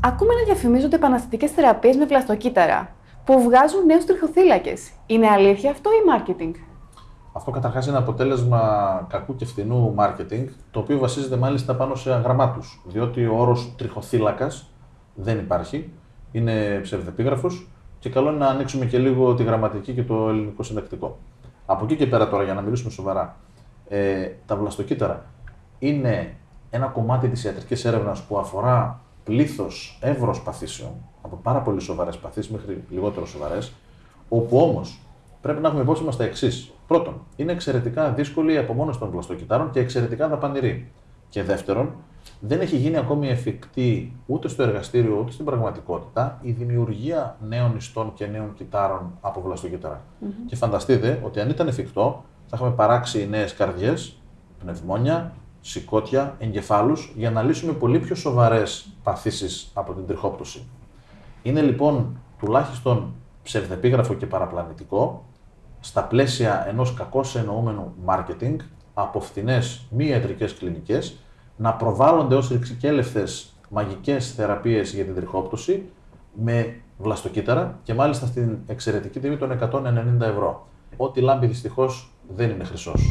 Ακούμε να διαφημίζονται επαναστατικές θεραπείες με βλαστοκύτταρα που βγάζουν νέους τριχοθύλακες. Είναι αλήθεια αυτό ή marketing; Αυτό καταρχάς είναι αποτέλεσμα κακού και φθηνού marketing, το οποίο βασίζεται μάλιστα πάνω σε αγραμμάτου. Διότι ο όρος τριχοθύλακας δεν υπάρχει, είναι ψευδεπίγραφος και καλό είναι να ανοίξουμε και λίγο τη γραμματική και το ελληνικό συντακτικό. Από εκεί και πέρα τώρα, για να μιλήσουμε σοβαρά, ε, τα βλαστοκύτταρα είναι ένα κομμάτι της ιατρικής έρευνας που αφορά πλήθος εύρος παθήσεων, από πάρα πολύ σοβαρές παθήσεις μέχρι λιγότερο σοβαρές, όπου όμως πρέπει να έχουμε υπόψη μας τα εξής. Πρώτον, είναι εξαιρετικά δύσκολη η απομόνωση των βλαστοκυτάρων και εξαιρετικά δαπανηρή. Και δεύτερον, δεν έχει γίνει ακόμη εφικτή ούτε στο εργαστήριο ούτε στην πραγματικότητα η δημιουργία νέων ιστών και νέων κυτάρων από βλαστοκυτάρα. Και φανταστείτε ότι αν ήταν εφικτό, θα είχαμε παράξει νέες καρδιές, πνευμόνια, σηκώτια, εγκεφάλους για να λύσουμε πολύ πιο σοβαρές παθήσεις από την τριχόπτωση. Είναι λοιπόν τουλάχιστον ψευδεπίγραφο και παραπλανητικό στα πλαίσια ενός κακώς εννοούμενου marketing από φθηνέ μη ιατρικές κλινικές να προβάλλονται ως ρηξικέλευτες μαγικές θεραπείες για την τριχόπτωση με βλαστοκύτταρα και μάλιστα στην εξαιρετική τιμή των 190 ευρώ. Ό,τι λάμπει δυστυχώς δεν είναι χρυσός.